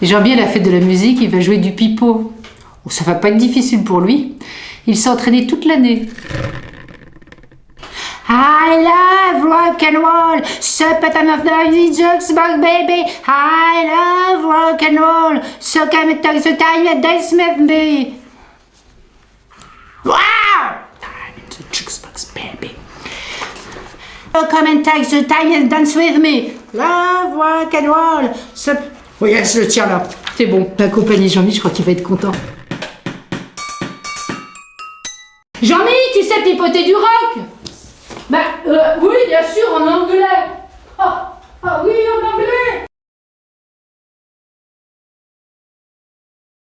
Jean-Mi, à la fête de la musique, il va jouer du pipeau. Oh, ça va pas être difficile pour lui. Il s'est entraîné toute l'année. I love rock and roll, so pattern of the jukebox baby. I love rock and roll, so come and talk the time and dance with me. Wow! Time the baby. So come and take the time and dance with me. Love rock and roll. So... Oui, je le tiens là. C'est bon. Accompagné Jean-Mi, je crois qu'il va être content. Jean-Mi, tu sais pipoter du rock?